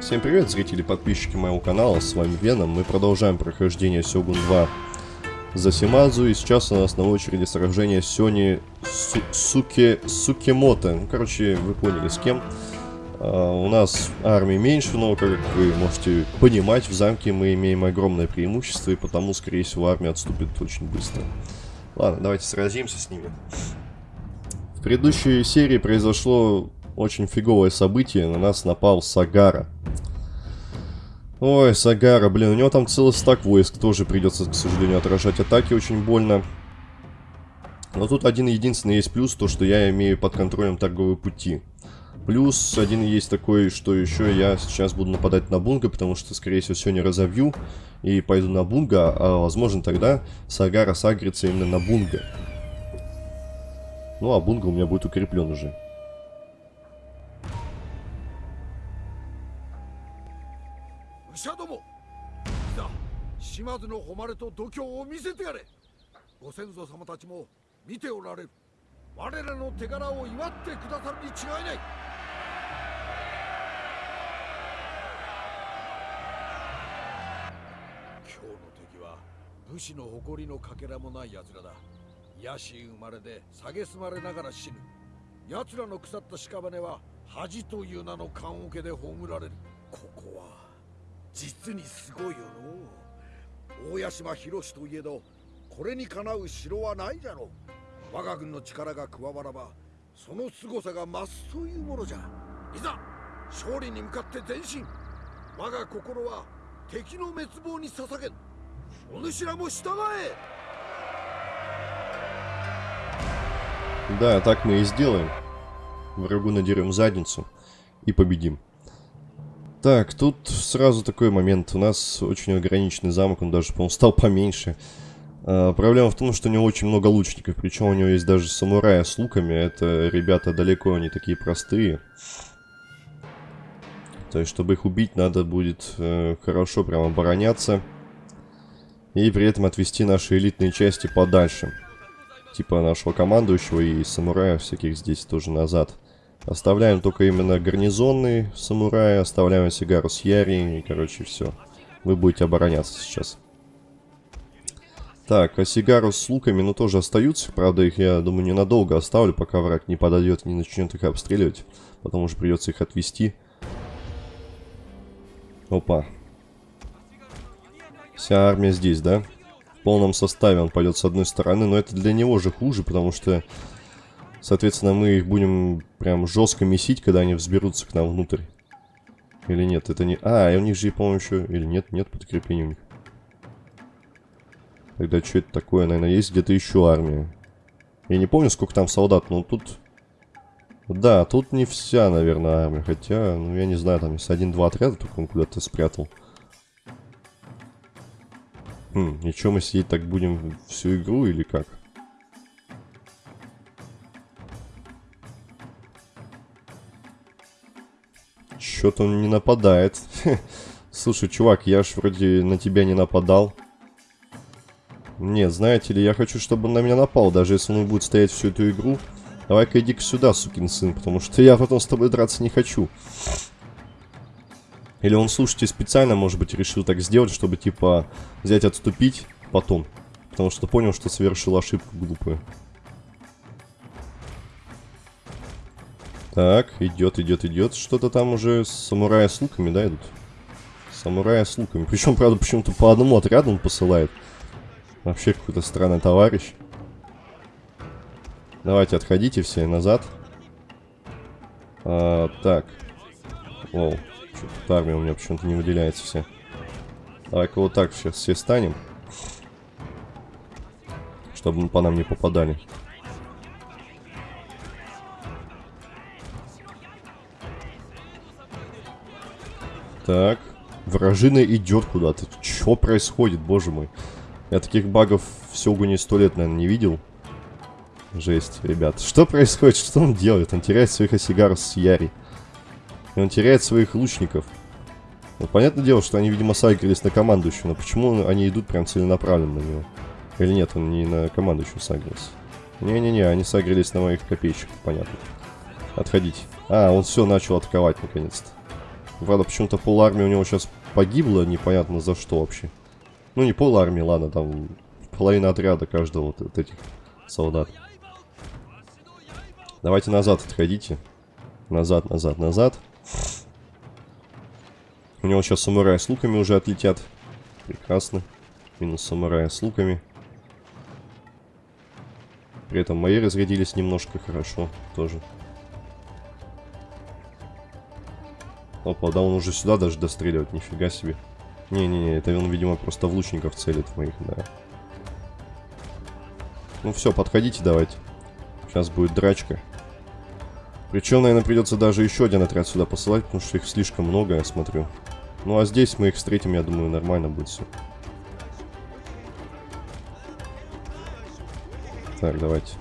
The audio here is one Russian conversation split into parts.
Всем привет, зрители и подписчики моего канала, с вами Веном. Мы продолжаем прохождение Сёгун 2 за Симазу, и сейчас у нас на очереди сражение Сёни Су Суке Сукемото. Ну, короче, вы поняли с кем. А, у нас армии меньше, но, как вы можете понимать, в замке мы имеем огромное преимущество, и потому, скорее всего, армия отступит очень быстро. Ладно, давайте сразимся с ними. В предыдущей серии произошло очень фиговое событие. На нас напал Сагара. Ой, Сагара, блин, у него там целый стак войск. Тоже придется, к сожалению, отражать атаки очень больно. Но тут один единственный есть плюс, то что я имею под контролем торговые пути. Плюс один есть такой, что еще я сейчас буду нападать на Бунга, потому что, скорее всего, сегодня разовью и пойду на Бунга, а возможно тогда Сагара сагрится именно на Бунга. Ну, а Бунга у меня будет укреплен уже. 島津の誉れと度胸を見せてやれ。ご先祖様たちも見ておられる。我らの手柄を祝ってくださるに違いない。今日の敵は武士の誇りのかけらもない奴らだ。野心生まれで蔑まれながら死ぬ。奴らの腐った屍は恥という名の棺桶で葬られる。ここは実にすごいよの大屋島博士といえどこれにかなう城はないじゃろう我が軍の力が加わらばその凄さが増すというものじゃいざ勝利に向かって前進我が心は敵の滅亡に捧げお主らも従え Да, так мы и сделаем. Врагу надерем задницу и победим. Так, тут сразу такой момент. У нас очень ограниченный замок, он даже, по-моему, стал поменьше. А, проблема в том, что у него очень много лучников, причем у него есть даже самурая с луками. Это ребята далеко не такие простые. То есть, чтобы их убить, надо будет э, хорошо прям обороняться. И при этом отвести наши элитные части подальше. Типа нашего командующего и самурая всяких здесь тоже назад. Оставляем только именно гарнизонный самурай, оставляем сигару с Яри, и, короче, все. Вы будете обороняться сейчас. Так, а сигару с луками, ну, тоже остаются. Правда, их, я думаю, ненадолго оставлю, пока враг не подойдет не начнет их обстреливать. Потому что придется их отвести. Опа. Вся армия здесь, да? В полном составе он пойдет с одной стороны, но это для него же хуже, потому что Соответственно, мы их будем прям жестко месить, когда они взберутся к нам внутрь. Или нет, это не... А, и у них же, по-моему, еще... Или нет, нет подкрепления у них. Тогда что это такое? Наверное, есть где-то еще армия. Я не помню, сколько там солдат, но тут... Да, тут не вся, наверное, армия. Хотя, ну, я не знаю, там есть один-два отряда, только он куда-то спрятал. Хм, и что мы сидеть так будем всю игру или как? Что-то он не нападает. Слушай, чувак, я ж вроде на тебя не нападал. Нет, знаете ли, я хочу, чтобы он на меня напал, даже если он будет стоять всю эту игру. Давай-ка иди-ка сюда, сукин сын, потому что я потом с тобой драться не хочу. Или он, слушайте, специально, может быть, решил так сделать, чтобы, типа, взять, отступить потом. Потому что понял, что совершил ошибку глупую. Так, идет, идет, идет. Что-то там уже самурая с луками, да, идут? Самурая с луками. Причем, правда, почему-то по одному отряду он посылает. Вообще какой-то странный товарищ. Давайте отходите все назад. А, так. О, что-то армия у меня почему-то не выделяется все. Давай-ка вот так сейчас все станем. Чтобы по нам не попадали. Так. Вражина идет куда-то. Что происходит, боже мой? Я таких багов в Сёгуне сто лет, наверное, не видел. Жесть, ребят. Что происходит? Что он делает? Он теряет своих осигаров с Яри. И он теряет своих лучников. Ну, понятное дело, что они, видимо, сагрились на командующего. Но почему они идут прям целенаправленно на него? Или нет, он не на командующего сагрился? Не-не-не, они сагрились на моих копейщиков, понятно. Отходить. А, он все начал атаковать наконец-то. Правда, почему-то пол армии у него сейчас погибло, непонятно за что вообще. Ну, не пол армии, ладно, там половина отряда каждого вот, вот этих солдат. Давайте назад отходите. Назад, назад, назад. У него сейчас самураи с луками уже отлетят. Прекрасно. Минус самурая с луками. При этом мои разрядились немножко хорошо тоже. Опа, да он уже сюда даже достреливает, нифига себе. Не-не-не, это он, видимо, просто в лучников целит моих, да. Ну все, подходите давайте. Сейчас будет драчка. Причем, наверное, придется даже еще один отряд сюда посылать, потому что их слишком много, я смотрю. Ну а здесь мы их встретим, я думаю, нормально будет все. Так, давайте.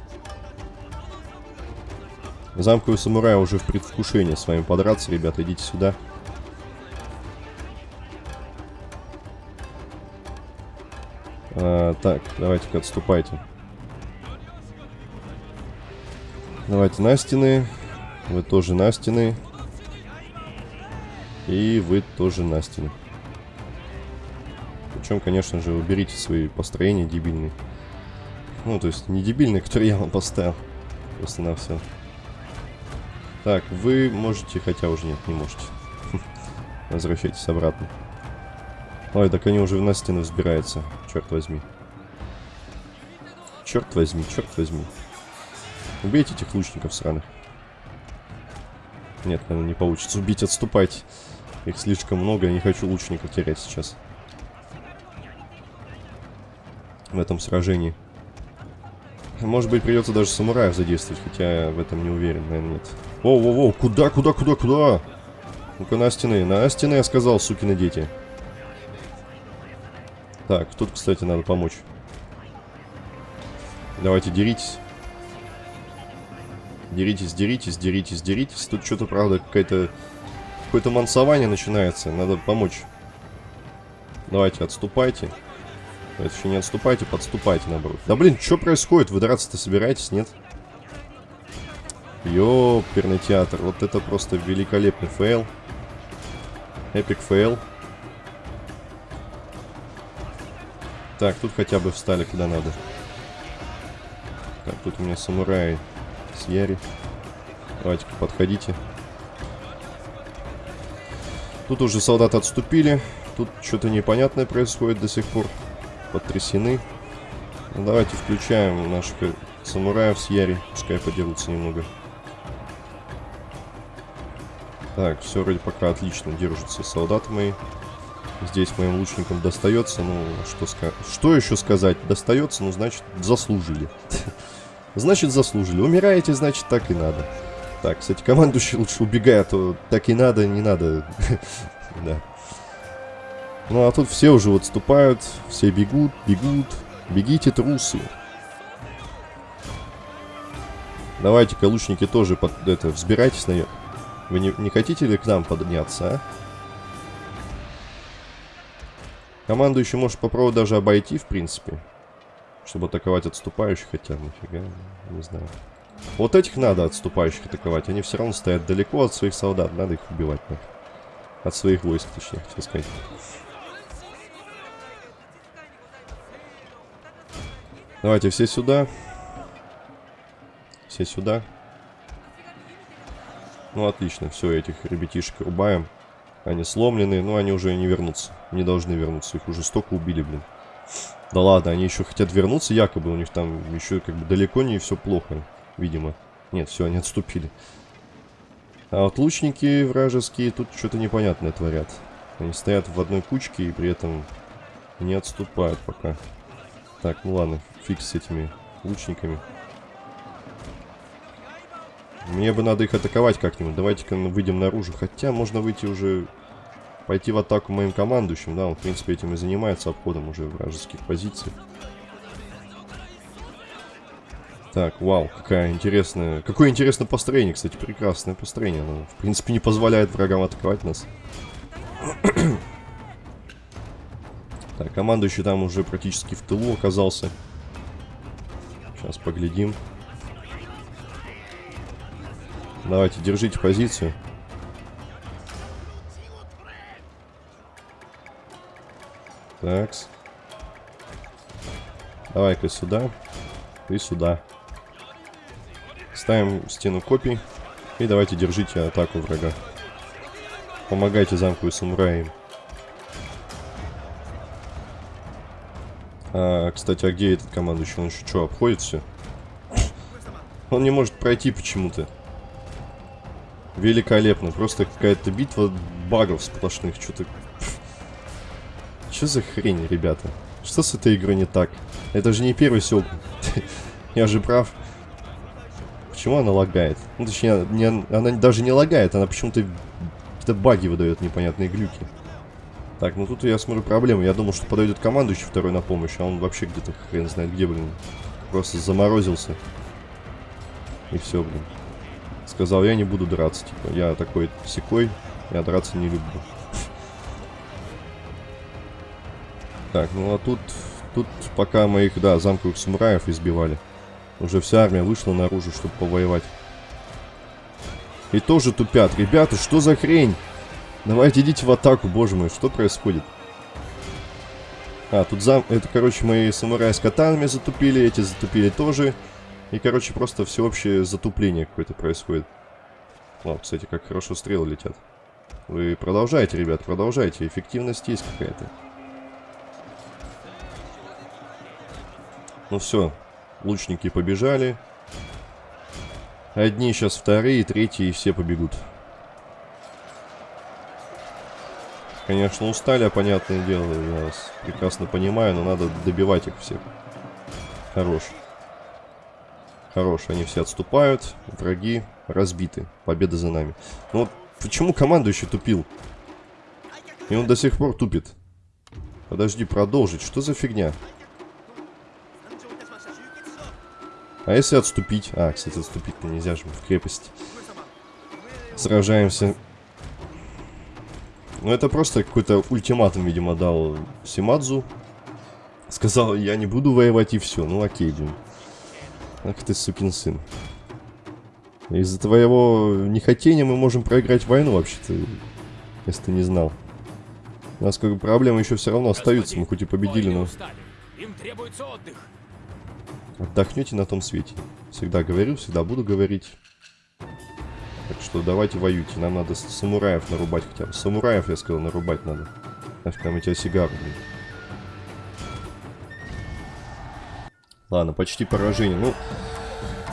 Замковый самурай уже в предвкушении с вами подраться, ребята, идите сюда. А, так, давайте-ка отступайте. Давайте на стены. Вы тоже на стены. И вы тоже на стены. Причем, конечно же, уберите свои построения дебильные. Ну, то есть не дебильные, которые я вам поставил. Просто на все. Так, вы можете, хотя уже нет, не можете. Возвращайтесь обратно. Ой, так они уже на стену взбираются. Черт возьми. Черт возьми, черт возьми. Убейте этих лучников сраных. Нет, наверное, не получится убить, отступайте. Их слишком много, я не хочу лучников терять сейчас. В этом сражении. Может быть, придется даже самураев задействовать, хотя я в этом не уверен, наверное, нет. Воу-воу-воу, куда, куда, куда, куда? Ну-ка, на стены, на стены, я сказал, сукины дети. Так, тут, кстати, надо помочь. Давайте, деритесь. Деритесь, деритесь, деритесь, деритесь. Тут что-то, правда, какая-то... Какое-то мансование начинается. Надо помочь. Давайте, отступайте. Это еще не отступайте, подступайте, наоборот. Да блин, что происходит? Вы драться-то собираетесь, нет? Ёперный театр. Вот это просто великолепный fail. Epic fail. Так, тут хотя бы встали куда надо. Так, тут у меня самураи с Яри. Давайте-ка подходите. Тут уже солдаты отступили. Тут что-то непонятное происходит до сих пор потрясены. Ну, давайте включаем наших самураев с Яри. Пускай подерутся немного. Так, все вроде пока отлично держатся солдаты мои. Здесь моим лучникам достается, ну, что, что еще сказать? Достается, ну, значит, заслужили. Значит, заслужили. Умираете, значит, так и надо. Так, кстати, командующий лучше убегай, а то так и надо, не надо. Да. Ну а тут все уже отступают, все бегут, бегут. Бегите, трусы. Давайте-ка, лучники, тоже под это, взбирайтесь наверх. Вы не, не хотите ли к нам подняться, а? Командующий может попробовать даже обойти, в принципе. Чтобы атаковать отступающих, хотя нифига, не знаю. Вот этих надо отступающих атаковать. Они все равно стоят далеко от своих солдат. Надо их убивать. Нахер. От своих войск, точнее, хотел сказать. Давайте все сюда. Все сюда. Ну, отлично. Все, этих ребятишек рубаем. Они сломлены, но они уже не вернутся. Не должны вернуться. Их уже столько убили, блин. Да ладно, они еще хотят вернуться, якобы. У них там еще как бы далеко не все плохо, видимо. Нет, все, они отступили. А вот лучники вражеские тут что-то непонятное творят. Они стоят в одной кучке и при этом не отступают пока. Так, ну ладно, фиг с этими лучниками. Мне бы надо их атаковать как-нибудь. Давайте-ка выйдем наружу. Хотя можно выйти уже... Пойти в атаку моим командующим. Да, он, в принципе, этим и занимается обходом уже вражеских позиций. Так, вау, какая интересная... Какое интересное построение, кстати, прекрасное построение. Оно, в принципе, не позволяет врагам атаковать нас. Так, командующий там уже практически в тылу оказался. Сейчас поглядим. Давайте, держите позицию. Такс. Давай-ка сюда. И сюда. Ставим стену копий. И давайте держите атаку врага. Помогайте замку и самураям. А, кстати, а где этот командующий? Он еще что, обходит все? Он не может пройти почему-то. Великолепно. Просто какая-то битва багов сплошных. Что-то... Что за хрень, ребята? Что с этой игрой не так? Это же не первый сёк. Я же прав. Почему она лагает? Ну, точнее, не, она даже не лагает, она почему-то какие-то баги выдает непонятные глюки. Так, ну тут я смотрю проблему. Я думал, что подойдет командующий второй на помощь, а он вообще где-то хрен знает где, блин. Просто заморозился. И все, блин. Сказал, я не буду драться, типа. Я такой секой, я драться не люблю. Так, ну а тут... Тут пока моих, да, замковых самураев избивали. Уже вся армия вышла наружу, чтобы повоевать. И тоже тупят. Ребята, что за хрень? Давайте идите в атаку, боже мой, что происходит? А, тут зам... Это, короче, мои самураи с катанами затупили, эти затупили тоже. И, короче, просто всеобщее затупление какое-то происходит. О, кстати, как хорошо стрелы летят. Вы продолжайте, ребят, продолжайте. Эффективность есть какая-то. Ну все, лучники побежали. Одни сейчас вторые, третьи, и все побегут. Конечно, устали, а понятное дело, я вас прекрасно понимаю, но надо добивать их всех. Хорош. Хорош, они все отступают, враги разбиты, победа за нами. Но вот почему командующий тупил? И он до сих пор тупит. Подожди, продолжить, что за фигня? А если отступить? А, кстати, отступить-то нельзя же в крепости. Сражаемся ну, это просто какой-то ультиматум, видимо, дал Симадзу. Сказал, я не буду воевать и все. Ну, окей, блин. Ах ты, сукин сын. Из-за твоего нехотения мы можем проиграть войну, вообще-то. Если ты не знал. У нас как бы проблемы еще все равно остаются. Мы хоть и победили, но... Им требуется отдых. Отдохнете на том свете. Всегда говорю, всегда буду говорить. Так что давайте воюйте. Нам надо самураев нарубать хотя бы. Самураев, я сказал, нарубать надо. Нафиг там эти сигару, блин. Ладно, почти поражение. Ну,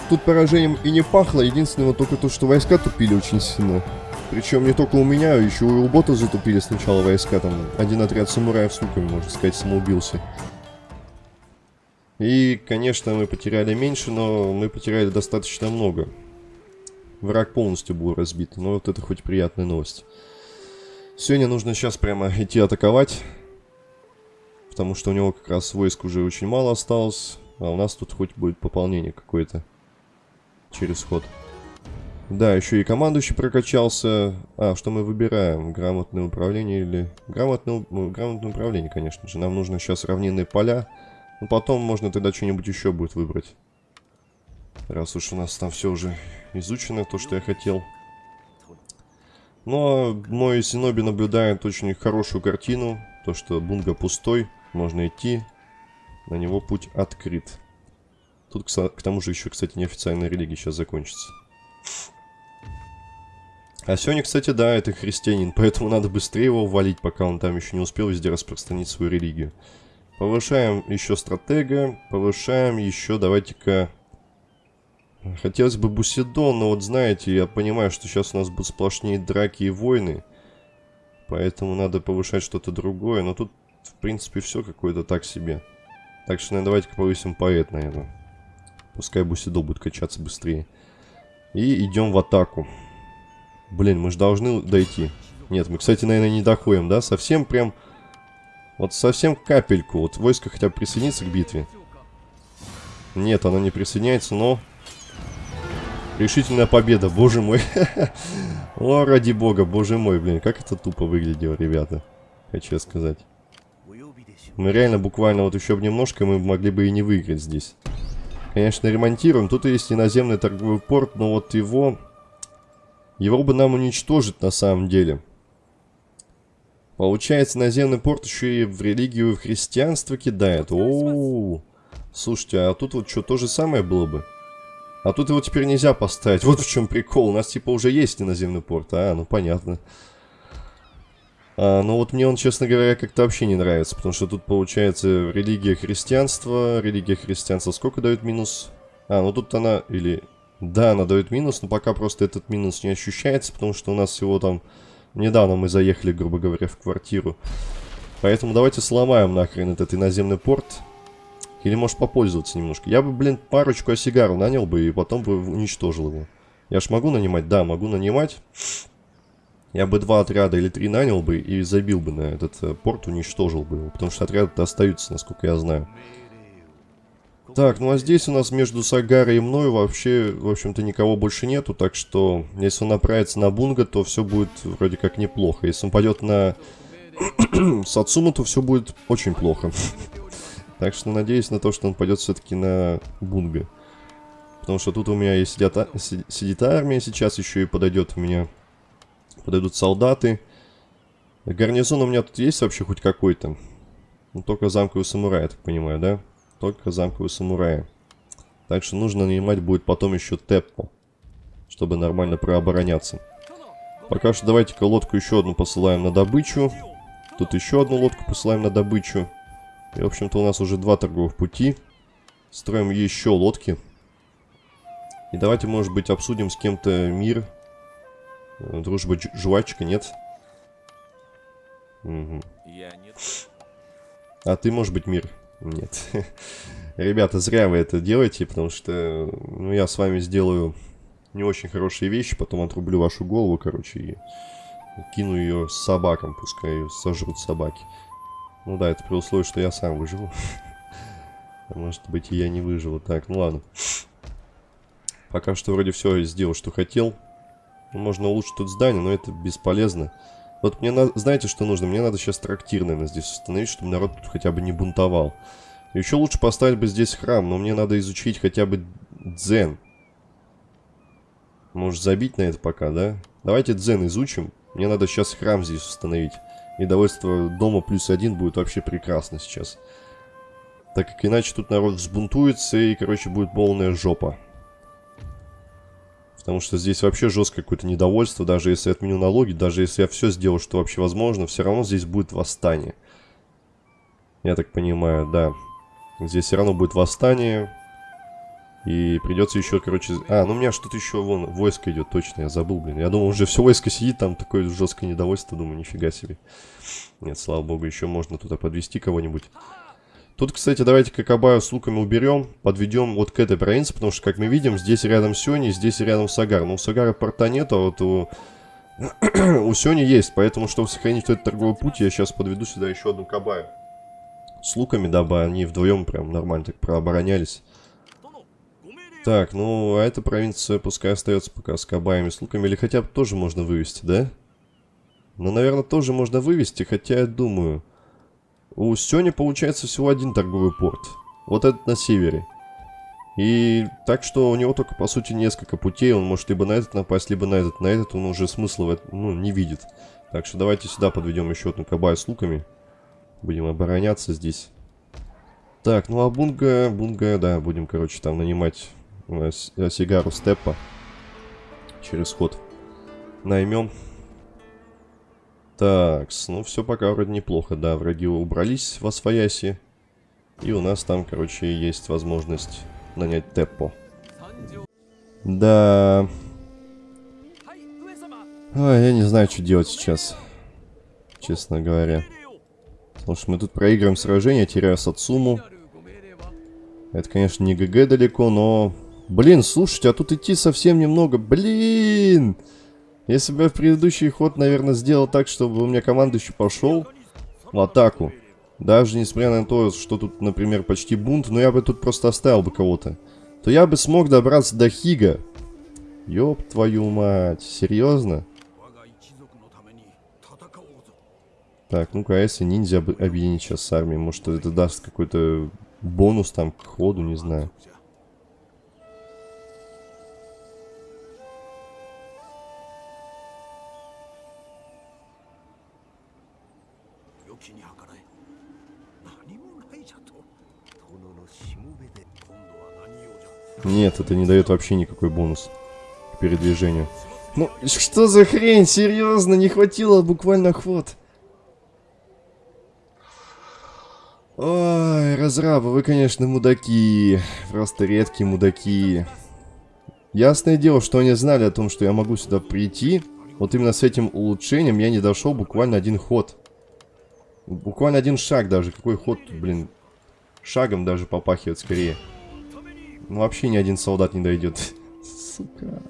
тут поражением и не пахло. Единственное только то, что войска тупили очень сильно. Причем не только у меня, еще и у бота затупили сначала войска. Там один отряд самураев с луками, можно сказать, самоубился. И, конечно, мы потеряли меньше, но мы потеряли достаточно много. Враг полностью был разбит. Но вот это хоть приятная новость. Сегодня нужно сейчас прямо идти атаковать. Потому что у него как раз войск уже очень мало осталось. А у нас тут хоть будет пополнение какое-то. Через ход. Да, еще и командующий прокачался. А, что мы выбираем? Грамотное управление или... Грамотное, ну, грамотное управление, конечно же. Нам нужно сейчас равнинные поля. Ну, потом можно тогда что-нибудь еще будет выбрать. Раз уж у нас там все уже изучено, то, что я хотел. Но мой Синоби наблюдает очень хорошую картину. То, что Бунга пустой, можно идти. На него путь открыт. Тут, к тому же, еще, кстати, неофициальная религия сейчас закончится. А сегодня, кстати, да, это христианин, поэтому надо быстрее его валить, пока он там еще не успел везде распространить свою религию. Повышаем еще стратега, повышаем еще, давайте-ка, Хотелось бы Бусидо, но вот знаете, я понимаю, что сейчас у нас будут сплошные драки и войны. Поэтому надо повышать что-то другое. Но тут, в принципе, все какое-то так себе. Так что, наверное, давайте-ка повысим поэт, наверное. Пускай Бусидо будет качаться быстрее. И идем в атаку. Блин, мы же должны дойти. Нет, мы, кстати, наверное, не доходим, да? Совсем прям... Вот совсем капельку. Вот войско хотя бы присоединится к битве. Нет, оно не присоединяется, но Решительная победа, боже мой. О, ради бога, боже мой, блин, как это тупо выглядело, ребята. Хочу сказать. Мы реально буквально вот еще немножко мы могли бы и не выиграть здесь. Конечно, ремонтируем. Тут есть и наземный торговый порт, но вот его... Его бы нам уничтожить на самом деле. Получается, наземный порт еще и в религию и в христианство кидает. О, -о, -о. Слушайте, а тут вот что, то же самое было бы? А тут его теперь нельзя поставить. Вот в чем прикол. У нас типа уже есть наземный порт. А, ну понятно. А, ну вот мне он, честно говоря, как-то вообще не нравится. Потому что тут получается религия христианства. Религия христианства сколько дает минус? А, ну тут она... Или... Да, она дает минус, но пока просто этот минус не ощущается. Потому что у нас всего там... Недавно мы заехали, грубо говоря, в квартиру. Поэтому давайте сломаем нахрен этот иноземный порт. Или может попользоваться немножко. Я бы, блин, парочку осигару нанял бы и потом бы уничтожил его. Я ж могу нанимать? Да, могу нанимать. Я бы два отряда или три нанял бы и забил бы на этот э, порт, уничтожил бы его. Потому что отряды остаются, насколько я знаю. Так, ну а здесь у нас между Сагарой и мной вообще, в общем-то, никого больше нету. Так что, если он направится на Бунга, то все будет вроде как неплохо. Если он пойдет на Сацуму, то все будет очень плохо. Так что надеюсь на то, что он пойдет все-таки на Бунга. Потому что тут у меня есть сидят, сидит армия сейчас, еще и подойдет у меня... Подойдут солдаты. Гарнизон у меня тут есть вообще хоть какой-то? Ну, только замковый самурай, я так понимаю, да? Только замковый самурай. Так что нужно нанимать будет потом еще Теппо. Чтобы нормально прообороняться. Пока что давайте-ка лодку еще одну посылаем на добычу. Тут еще одну лодку посылаем на добычу. И, в общем-то, у нас уже два торговых пути. Строим еще лодки. И давайте, может быть, обсудим с кем-то мир. Э, дружба жвачка, нет? Угу. Я нет. А ты, может быть, мир? Нет. Ребята, зря вы это делаете, потому что ну, я с вами сделаю не очень хорошие вещи, потом отрублю вашу голову, короче, и кину ее собакам, пускай ее сожрут собаки. Ну да, это при условии, что я сам выживу. Может быть, и я не выживу. Так, ну ладно. Пока что вроде все сделал, что хотел. Можно улучшить тут здание, но это бесполезно. Вот мне надо... Знаете, что нужно? Мне надо сейчас трактир, наверное, здесь установить, чтобы народ тут хотя бы не бунтовал. Еще лучше поставить бы здесь храм, но мне надо изучить хотя бы дзен. Может забить на это пока, да? Давайте дзен изучим. Мне надо сейчас храм здесь установить. И довольство дома плюс один будет вообще прекрасно сейчас. Так как иначе тут народ взбунтуется и, короче, будет полная жопа. Потому что здесь вообще жесткое какое-то недовольство, даже если я отменю налоги, даже если я все сделаю, что вообще возможно, все равно здесь будет восстание. Я так понимаю, да. Здесь все равно будет восстание. И придется еще, короче... А, ну у меня что-то еще, вон, войско идет, точно, я забыл, блин. Я думал, уже все войско сидит, там такое жесткое недовольство, думаю, нифига себе. Нет, слава богу, еще можно туда подвести кого-нибудь. Тут, кстати, давайте Кокабаю с луками уберем, подведем вот к этой провинции, потому что, как мы видим, здесь рядом Сёни, здесь рядом Сагар. Но у Сагара порта нет, а вот у... у Сёни есть, поэтому, чтобы сохранить этот торговый путь, я сейчас подведу сюда еще одну Кабаю. С луками, дабы они вдвоем прям нормально так прооборонялись. Так, ну, а эта провинция пускай остается пока с кабаями, с луками. Или хотя бы тоже можно вывести, да? Ну, наверное, тоже можно вывести, хотя я думаю... У Сёни получается всего один торговый порт. Вот этот на севере. И так что у него только, по сути, несколько путей. Он может либо на этот напасть, либо на этот. На этот он уже смысла в этом, ну, не видит. Так что давайте сюда подведем еще одну кабаю с луками. Будем обороняться здесь. Так, ну а Бунга, Бунга, да, будем, короче, там нанимать Э, сигару степа через ход наймем. Так, ну все пока вроде неплохо, да, враги убрались в Освояси. И у нас там, короче, есть возможность нанять Теппо. Да. Ой, я не знаю, что делать сейчас. Честно говоря. Потому что мы тут проигрываем сражение, теряя Сацуму. Это, конечно, не ГГ далеко, но Блин, слушайте, а тут идти совсем немного. Блин! Если бы я в предыдущий ход, наверное, сделал так, чтобы у меня командующий пошел в атаку. Даже несмотря на то, что тут, например, почти бунт, но я бы тут просто оставил бы кого-то. То я бы смог добраться до Хига. Ёб твою мать, серьезно? Так, ну-ка, а если ниндзя объединить сейчас с армией? Может, это даст какой-то бонус там к ходу, не знаю. よきに計らえ何もないじゃと殿のしもべで今度は何用じゃ Нет, это не дает вообще никакой бонус к передвижению. Ну, что за хрень? Серьезно, не хватило буквально ход. Ой, разрабы, вы, конечно, мудаки. Просто редкие мудаки. Ясное дело, что они знали о том, что я могу сюда прийти. Вот именно с этим улучшением я не дошел буквально один ход. Буквально один шаг даже. Какой ход тут, блин? Шагом даже попахивает скорее. Ну, вообще ни один солдат не дойдет. Сука.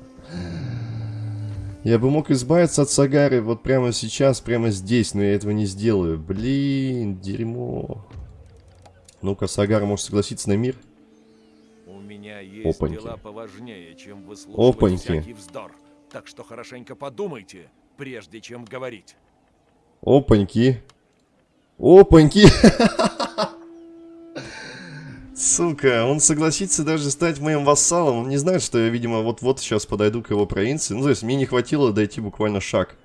Я бы мог избавиться от Сагары вот прямо сейчас, прямо здесь, но я этого не сделаю. Блин, дерьмо. Ну-ка, Сагара может согласиться на мир? У меня есть Опаньки. дела поважнее, чем выслушивать Опаньки. всякий вздор. Так что хорошенько подумайте, прежде чем говорить. Опаньки. Опаньки. Сука, он согласится даже стать моим вассалом. Он не знает, что я, видимо, вот-вот сейчас подойду к его провинции. Ну, то есть, мне не хватило дойти буквально шаг.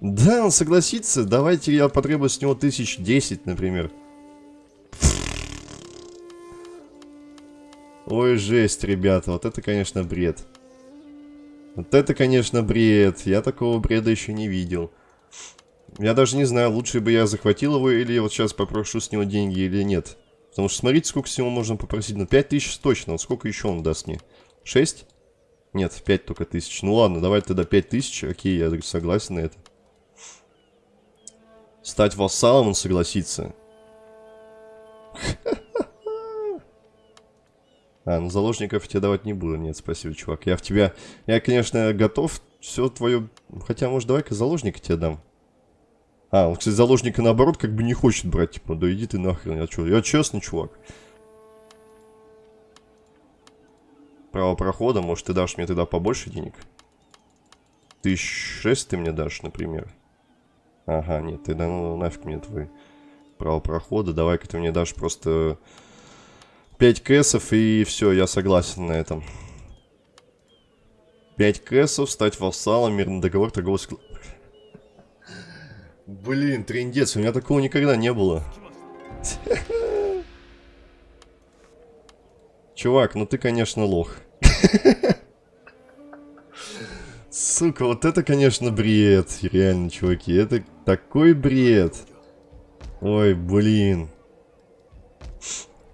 Да, он согласится. Давайте я потребую с него тысяч десять, например. Ой, жесть, ребята. Вот это, конечно, бред. Вот это, конечно, бред. Я такого бреда еще не видел. Я даже не знаю, лучше бы я захватил его, или вот сейчас попрошу с него деньги, или нет. Потому что смотрите, сколько с него можно попросить. Ну, 5 тысяч точно. Вот сколько еще он даст мне? 6? Нет, 5 только тысяч. Ну ладно, давай тогда 5 тысяч. Окей, я согласен на это. Стать вассалом он согласится. А, ну заложников тебе давать не буду. Нет, спасибо, чувак. Я в тебя... Я, конечно, готов все твое... Хотя, может, давай-ка заложника тебе дам. А, он, кстати, заложника, наоборот, как бы не хочет брать. Типа, да иди ты нахрен. Я что? Я честный чувак. Право прохода, может, ты дашь мне тогда побольше денег? Тысяч шесть ты мне дашь, например. Ага, нет, ты да ну нафиг мне твой право прохода. Давай-ка ты мне дашь просто 5 кэсов и все, я согласен на этом. 5 кэсов, стать вассалом, мирный договор, торговый склад. Блин, трендец, у меня такого никогда не было. Чувак, ну ты, конечно, лох. Сука, вот это, конечно, бред. Реально, чуваки, это такой бред. Ой, блин.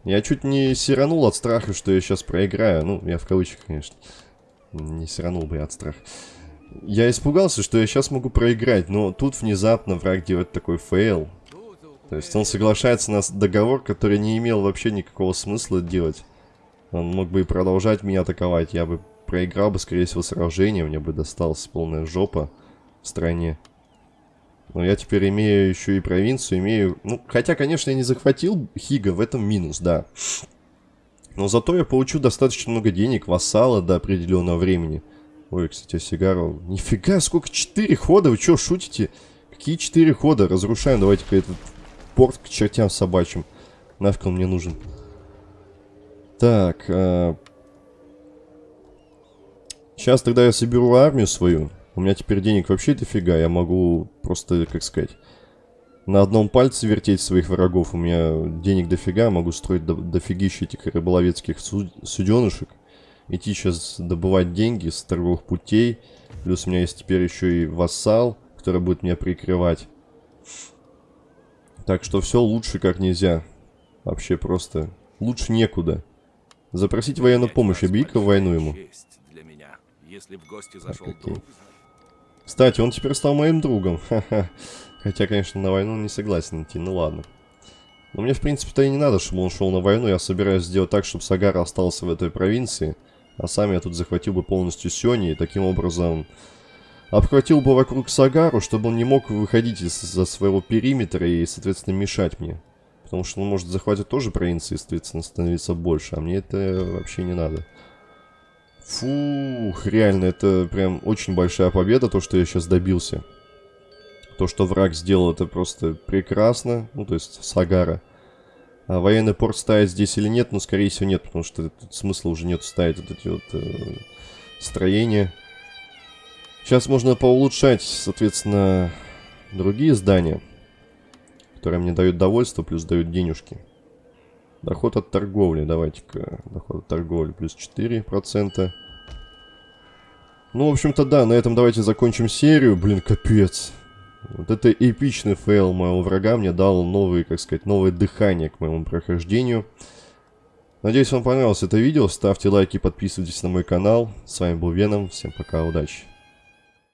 Я чуть не сиранул от страха, что я сейчас проиграю. Ну, я в кавычках, конечно. Не сиранул бы я от страха. Я испугался, что я сейчас могу проиграть, но тут внезапно враг делает такой fail. То есть он соглашается на договор, который не имел вообще никакого смысла делать. Он мог бы и продолжать меня атаковать. Я бы проиграл бы, скорее всего, сражение. Мне бы досталась полная жопа в стране. Но я теперь имею еще и провинцию, имею... Ну, хотя, конечно, я не захватил Хига, в этом минус, да. Но зато я получу достаточно много денег, вассала до определенного времени. Ой, кстати, сигару... Нифига, сколько? Четыре хода? Вы что, шутите? Какие четыре хода? Разрушаем, давайте-ка этот порт к чертям собачьим. Нафиг он мне нужен. Так, а... Сейчас тогда я соберу армию свою. У меня теперь денег вообще дофига. Я могу просто, как сказать, на одном пальце вертеть своих врагов. У меня денег дофига. Могу строить до дофигища этих рыболовецких суд суденышек. Идти сейчас добывать деньги с торговых путей. Плюс у меня есть теперь еще и вассал, который будет меня прикрывать. Так что все лучше как нельзя. Вообще просто лучше некуда. Запросить военную помощь, объяви-ка войну ему. Зашел окей. Кстати, он теперь стал моим другом. Хотя, конечно, на войну не согласен идти, ну ладно. Но мне, в принципе-то и не надо, чтобы он шел на войну. Я собираюсь сделать так, чтобы Сагара остался в этой провинции. А сам я тут захватил бы полностью Сёни. И таким образом обхватил бы вокруг Сагару, чтобы он не мог выходить из-за своего периметра и, соответственно, мешать мне. Потому что он может захватить тоже провинции, соответственно, становиться больше. А мне это вообще не надо. Фух, реально, это прям очень большая победа, то, что я сейчас добился. То, что враг сделал, это просто прекрасно. Ну, то есть, Сагара. А военный порт ставить здесь или нет? Ну, скорее всего, нет, потому что тут смысла уже нет ставить вот эти вот э, строения. Сейчас можно поулучшать, соответственно, другие здания, которые мне дают довольство, плюс дают денежки. Доход от торговли, давайте-ка. Доход от торговли плюс 4%. Ну, в общем-то, да, на этом давайте закончим серию. Блин, капец. Вот это эпичный fail моего врага мне дал новые, как сказать, новое дыхание к моему прохождению. Надеюсь, вам понравилось это видео. Ставьте лайки, подписывайтесь на мой канал. С вами был Веном. Всем пока, удачи.